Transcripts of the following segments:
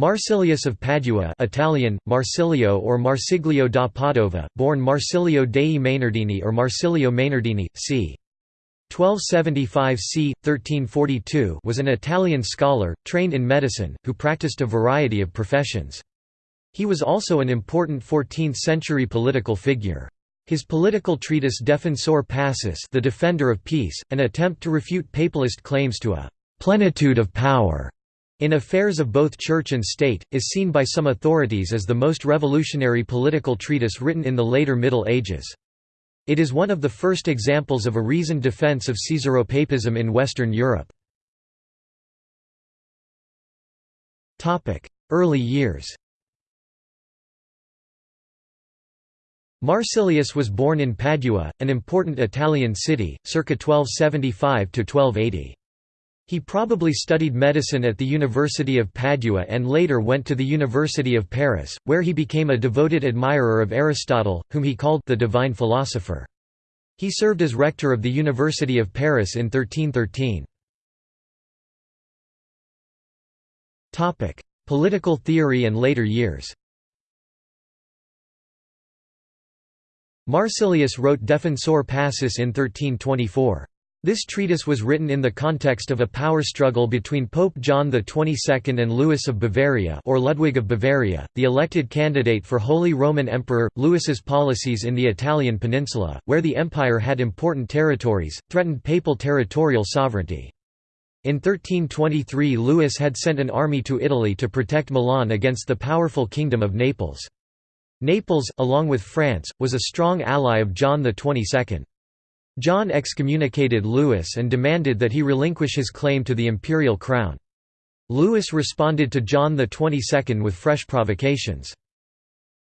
Marsilius of Padua Italian, Marsilio or Marsiglio da Padova, born Marsilio dei Mainardini or Marsilio Mainardini, c. 1275 c. 1342 was an Italian scholar, trained in medicine, who practiced a variety of professions. He was also an important 14th-century political figure. His political treatise Defensor Pacis the Defender of Peace, an attempt to refute papalist claims to a «plenitude of power» in affairs of both church and state, is seen by some authorities as the most revolutionary political treatise written in the later Middle Ages. It is one of the first examples of a reasoned defense of Caesaropapism in Western Europe. Early years Marsilius was born in Padua, an important Italian city, circa 1275–1280. He probably studied medicine at the University of Padua and later went to the University of Paris, where he became a devoted admirer of Aristotle, whom he called the divine philosopher. He served as rector of the University of Paris in 1313. Political theory and later years Marsilius wrote Defensor Pacis in 1324. This treatise was written in the context of a power struggle between Pope John XXII and Louis of Bavaria or Ludwig of Bavaria, the elected candidate for Holy Roman Emperor. Louis's policies in the Italian peninsula, where the empire had important territories, threatened papal territorial sovereignty. In 1323 Louis had sent an army to Italy to protect Milan against the powerful Kingdom of Naples. Naples, along with France, was a strong ally of John XXII. John excommunicated Louis and demanded that he relinquish his claim to the imperial crown. Louis responded to John XXII with fresh provocations.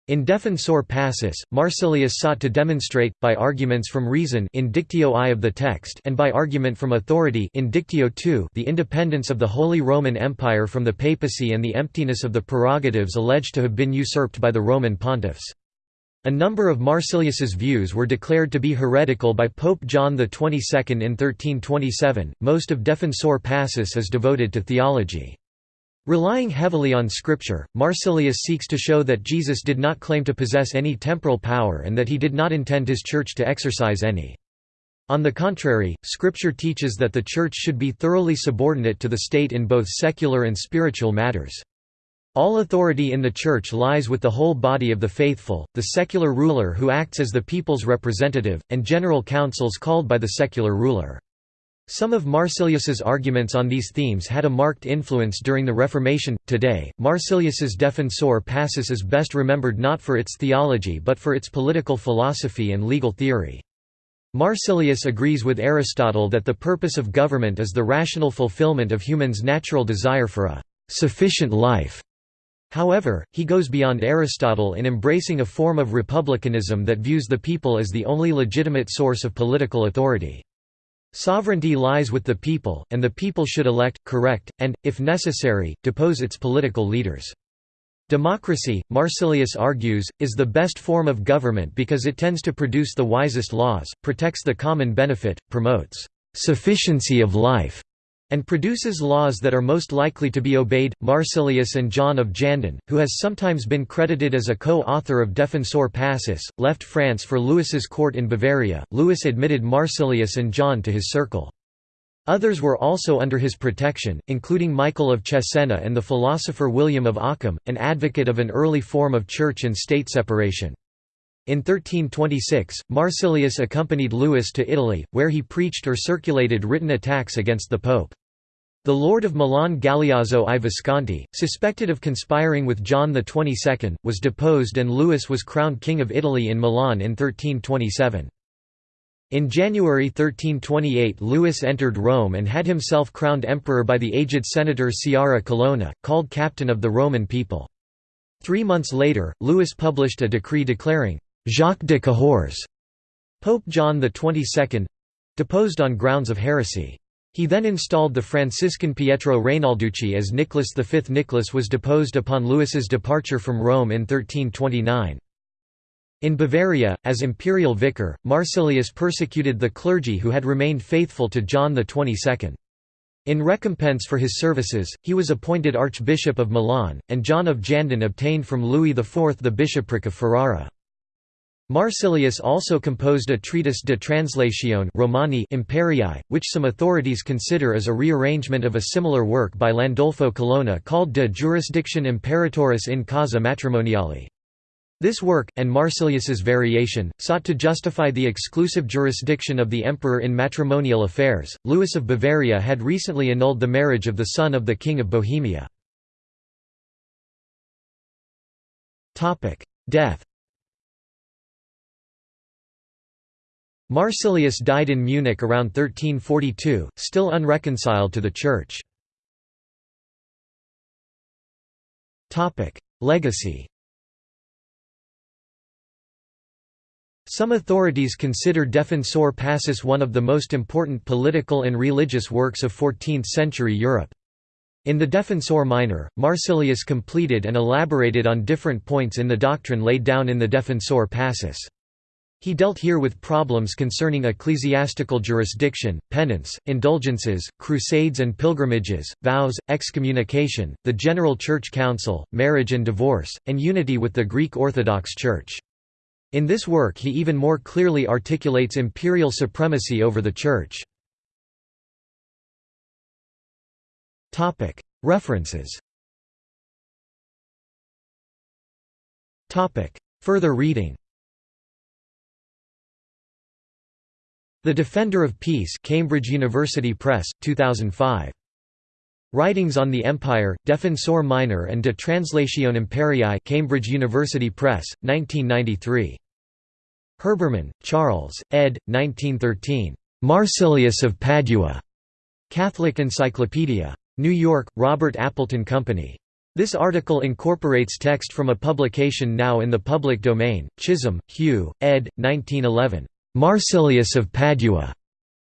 In Defensor Pacis, Marsilius sought to demonstrate, by arguments from reason in Dictio I of the text and by argument from authority in Dictio II the independence of the Holy Roman Empire from the papacy and the emptiness of the prerogatives alleged to have been usurped by the Roman pontiffs. A number of Marsilius's views were declared to be heretical by Pope John XXII in 1327. Most of Defensor Pacis is devoted to theology. Relying heavily on scripture, Marsilius seeks to show that Jesus did not claim to possess any temporal power and that he did not intend his church to exercise any. On the contrary, scripture teaches that the church should be thoroughly subordinate to the state in both secular and spiritual matters. All authority in the Church lies with the whole body of the faithful, the secular ruler who acts as the people's representative, and general councils called by the secular ruler. Some of Marsilius's arguments on these themes had a marked influence during the Reformation. Today, Marsilius's Defensor Pacis is best remembered not for its theology but for its political philosophy and legal theory. Marsilius agrees with Aristotle that the purpose of government is the rational fulfillment of humans' natural desire for a sufficient life However, he goes beyond Aristotle in embracing a form of republicanism that views the people as the only legitimate source of political authority. Sovereignty lies with the people, and the people should elect, correct, and, if necessary, depose its political leaders. Democracy, Marsilius argues, is the best form of government because it tends to produce the wisest laws, protects the common benefit, promotes sufficiency of life, and produces laws that are most likely to be obeyed. Marsilius and John of Jandun, who has sometimes been credited as a co-author of Defensor Pacis, left France for Louis's court in Bavaria. Louis admitted Marsilius and John to his circle. Others were also under his protection, including Michael of Cesena and the philosopher William of Ockham, an advocate of an early form of church and state separation. In 1326, Marsilius accompanied Louis to Italy, where he preached or circulated written attacks against the pope. The Lord of Milan Galeazzo I Visconti, suspected of conspiring with John XXII, was deposed and Louis was crowned King of Italy in Milan in 1327. In January 1328 Louis entered Rome and had himself crowned emperor by the aged senator Sciarra Colonna, called captain of the Roman people. Three months later, Louis published a decree declaring «Jacques de Cahors» Pope John XXII—deposed on grounds of heresy. He then installed the Franciscan Pietro Rainalducci as Nicholas V. Nicholas was deposed upon Louis's departure from Rome in 1329. In Bavaria, as imperial vicar, Marsilius persecuted the clergy who had remained faithful to John XXII. In recompense for his services, he was appointed Archbishop of Milan, and John of Jandun obtained from Louis IV the bishopric of Ferrara. Marsilius also composed a treatise De Translatione Romani Imperii, which some authorities consider as a rearrangement of a similar work by Landolfo Colonna called De Jurisdiction Imperatoris in Causa Matrimoniali. This work, and Marsilius's variation, sought to justify the exclusive jurisdiction of the emperor in matrimonial affairs. Louis of Bavaria had recently annulled the marriage of the son of the King of Bohemia. Death Marsilius died in Munich around 1342, still unreconciled to the Church. Legacy Some authorities consider Defensor Pacis one of the most important political and religious works of 14th-century Europe. In the Defensor Minor, Marsilius completed and elaborated on different points in the doctrine laid down in the Defensor Pacis. He dealt here with problems concerning ecclesiastical jurisdiction, penance, indulgences, crusades and pilgrimages, vows, excommunication, the General Church Council, marriage and divorce, and unity with the Greek Orthodox Church. In this work he even more clearly articulates imperial supremacy over the Church. References Further reading The Defender of Peace Cambridge University Press, 2005. Writings on the Empire, Defensor Minor and De Translatione Imperii Cambridge University Press, 1993. Herbermann, Charles, ed. 1913. Marsilius of Padua. Catholic Encyclopedia. New York, Robert Appleton Company. This article incorporates text from a publication now in the public domain, Chisholm, Hugh, ed. 1911. Marsilius of Padua.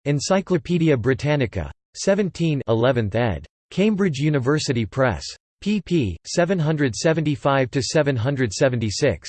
Encyclopædia Britannica. 17 11th ed. Cambridge University Press. pp. 775–776.